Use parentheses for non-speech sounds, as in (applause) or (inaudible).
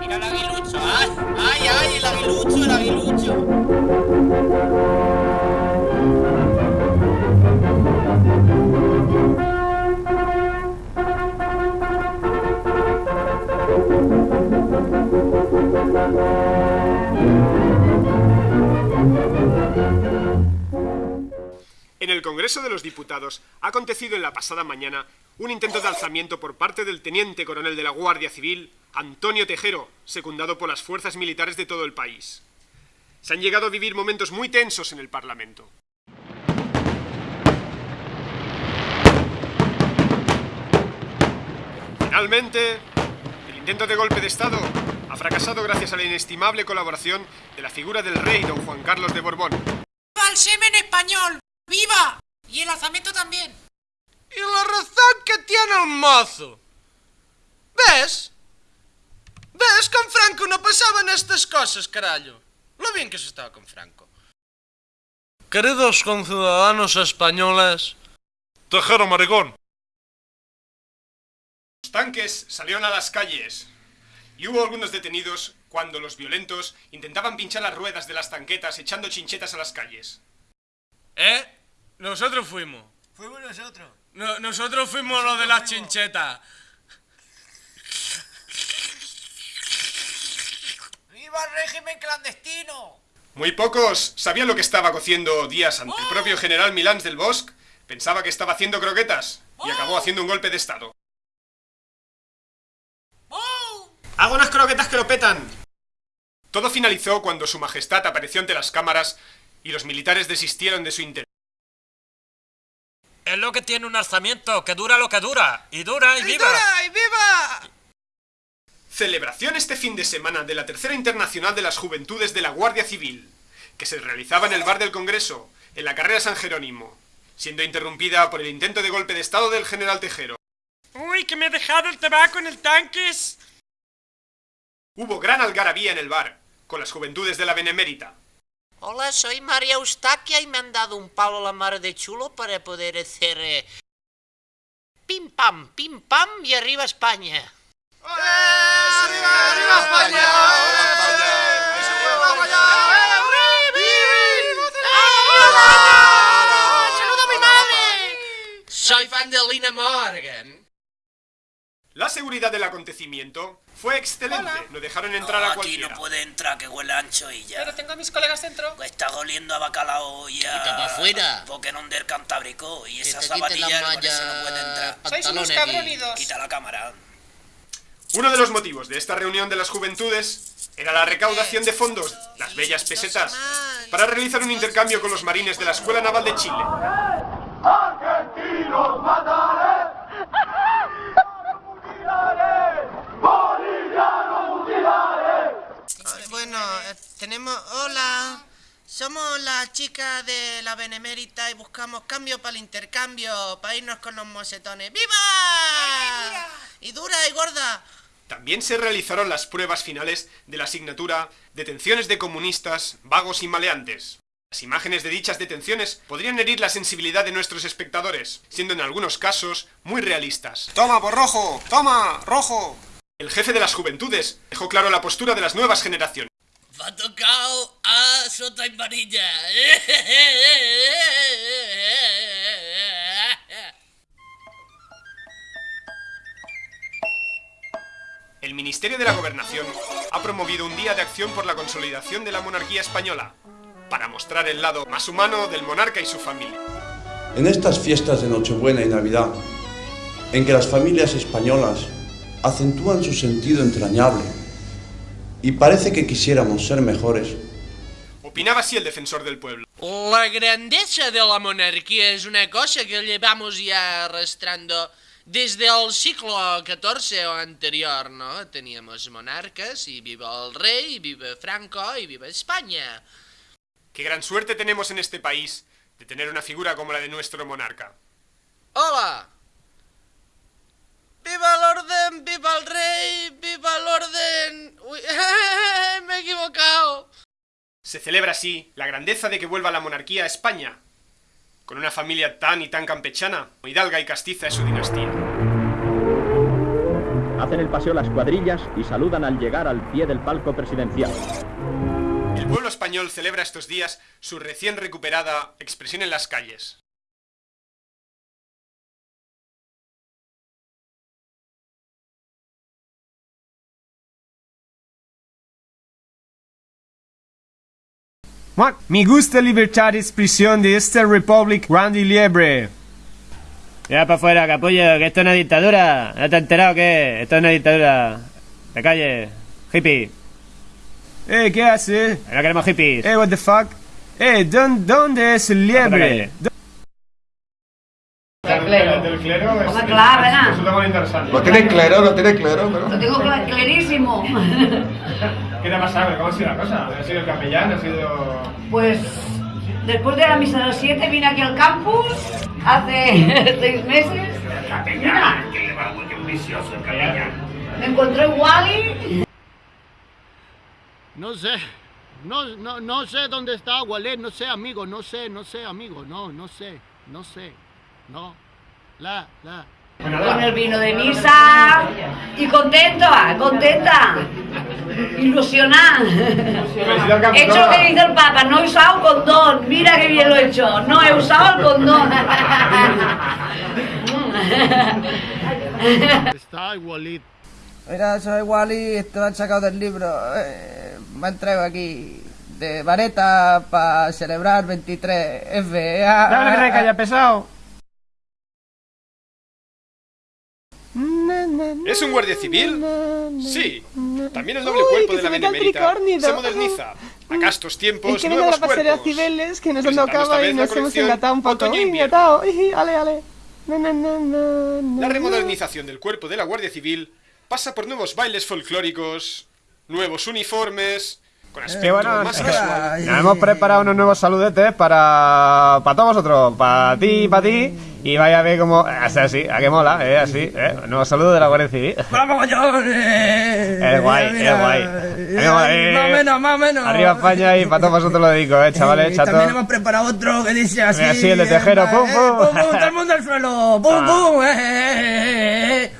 Mira el aguilucho. ¡Ay, ay, ay! El aguilucho, el aguilucho. Congreso de los Diputados ha acontecido en la pasada mañana un intento de alzamiento por parte del teniente coronel de la Guardia Civil, Antonio Tejero, secundado por las fuerzas militares de todo el país. Se han llegado a vivir momentos muy tensos en el Parlamento. Finalmente, el intento de golpe de Estado ha fracasado gracias a la inestimable colaboración de la figura del rey don Juan Carlos de Borbón. ¡Viva el semen español! ¡Viva! Y el alzamiento también. Y la razón que tiene el mozo. ¿Ves? ¿Ves? Con Franco no pasaban estas cosas, carallo. Lo bien que se estaba con Franco. Queridos conciudadanos españoles... Tejero maricón. Los tanques salieron a las calles y hubo algunos detenidos cuando los violentos intentaban pinchar las ruedas de las tanquetas echando chinchetas a las calles. ¿Eh? Nosotros fuimos. Fuimos nosotros. No- nosotros fuimos los de las chinchetas. ¡Viva el régimen clandestino! Muy pocos sabían lo que estaba cociendo Díaz ante el propio general Milans del Bosque. Pensaba que estaba haciendo croquetas y acabó haciendo un golpe de estado. ¡Oh! ¡Hago unas croquetas que lo petan! Todo finalizó cuando su majestad apareció ante las cámaras y los militares desistieron de su intento. Es lo que tiene un alzamiento, que dura lo que dura. Y dura y viva. ¡Y viva! Celebración este fin de semana de la Tercera Internacional de las Juventudes de la Guardia Civil, que se realizaba en el bar del Congreso, en la carrera San Jerónimo, siendo interrumpida por el intento de golpe de estado del general Tejero. ¡Uy, que me he dejado el tabaco en el tanque! Hubo gran algarabía en el bar, con las juventudes de la Benemérita. Hola, soy María Eustaquia y me han dado un palo a la mar de chulo para poder hacer... Eh, pim pam, pim pam y arriba España. ¡Olé! ¡Arriba, arriba España! ¡Arriba España! ¡Arriba España! ¡Arriba ¡Soy fan de Lina Morgan. La seguridad del acontecimiento fue excelente. No dejaron entrar a aquí cualquiera. no puede entrar, que huele a ancho y ya. tengo a mis colegas dentro. Está oliendo a bacalao y a... Quita pa' afuera. Pokémon del Cantábrico. Y Que esa te quite la zapatilla con malla ese no puede entrar. pantalones y- Quita la cámara. Uno de los motivos de esta reunión de las juventudes era la recaudación de fondos, las bellas pesetas, para realizar un intercambio con los marines de la Escuela Naval de Chile. Bueno, Hola. Somos las chicas de la Benemérita y buscamos cambio para el intercambio, para irnos con los mosetones. ¡Viva! Y dura y gorda. También se realizaron las pruebas finales de la asignatura Detenciones de comunistas, vagos y maleantes. Las imágenes de dichas detenciones podrían herir la sensibilidad de nuestros espectadores, siendo en algunos casos muy realistas. ¡Toma, por rojo! ¡Toma, rojo! El jefe de las juventudes dejó claro la postura de las nuevas generaciones. Va tocado a Sota y Varilla. El Ministerio de la Gobernación ha promovido un día de acción por la consolidación de la monarquía española, para mostrar el lado más humano del monarca y su familia. En estas fiestas de Nochebuena y Navidad, en que las familias españolas acentúan su sentido entrañable y parece que quisiéramos ser mejores, Opinaba así el defensor del pueblo. La grandeza de la monarquía es una cosa que llevamos ya arrastrando desde el siglo XIV o anterior, ¿no? Teníamos monarcas y viva el rey, y viva Franco y viva España. Qué gran suerte tenemos en este país de tener una figura como la de nuestro monarca. ¡Hola! ¡Viva el orden! ¡Viva el rey! ¡Viva el orden! Uy, (laughs) me he equivocado. Se celebra así la grandeza de que vuelva la monarquía a España, con una familia tan y tan campechana, hidalga y castiza es su dinastía. Hacen el paseo las cuadrillas y saludan al llegar al pie del palco presidencial. El pueblo español celebra estos días su recién recuperada expresión en las calles. Me gusta libertad de expresión de esta Republic grande y libre. Ya para afuera, capullo, que esto es una dictadura. ¿No te has enterado que esto es una dictadura? De calle, hippie. Eh, ¿qué hace? No queremos hippies. Eh, what the fuck? Eh, ¿dónde, dónde es el liebre? Muy interesante. Lo tiene claro, lo tiene claro, pero... Lo tengo cla- clarísimo. (laughs) ¿Qué te ha pasado? ¿Cómo ha sido la cosa? ¿Ha sido el capellán? ¿Ha sido...? Pues después de la misa de las 7 vine aquí al campus hace (laughs) seis meses. Mira, que le va muy ambicioso el capellán. me encontré Wally. No sé. No, no, no sé dónde está Wallet, no sé, amigo, no sé, no sé, amigo, no, no sé, no sé, no. La, la. Con el vino de misa y contenta, contenta, ilusionada. He hecho lo que dice el Papa, no he usado condón, mira qué bien lo he hecho, no he usado el condón. (laughs) Está igualito. Mira, soy Wally, esto han sacado del libro. Eh, me han traído aquí de vareta para celebrar 23F. Ah, Dale, que haya pesado. ¿Es un guardia civil? Sí. También el doble cuerpo de la benemérita se moderniza. Acá estos tiempos, Es que nuevos la cuerpos. Cibeles, que nos han tocado y nos hemos engatado un poco. Uy, engatado. Uy, Ale, ale. Na, na, na, La remodernización del cuerpo de la Guardia Civil pasa por nuevos bailes folclóricos, nuevos uniformes, con Que aspecto bueno, más que casual. nos hemos preparado unos nuevos saludetes para, para todos vosotros, para ti y para ti. Y vaya a ver cómo. Es así, a que mola, eh, así, eh. Nuevo saludo de la Guardia Civil. ¡Vamos, cojones! Es guay, es guay. Eh. Más o menos, más o menos. Arriba España y para todos vosotros lo dedico, eh, chavales, Y chato. también hemos preparado otro que dice así. Mira, así, el de tejero, eh, pum, pum. pum, pum, todo el mundo al suelo. Pum, Ah. pum. eh, eh, eh, eh.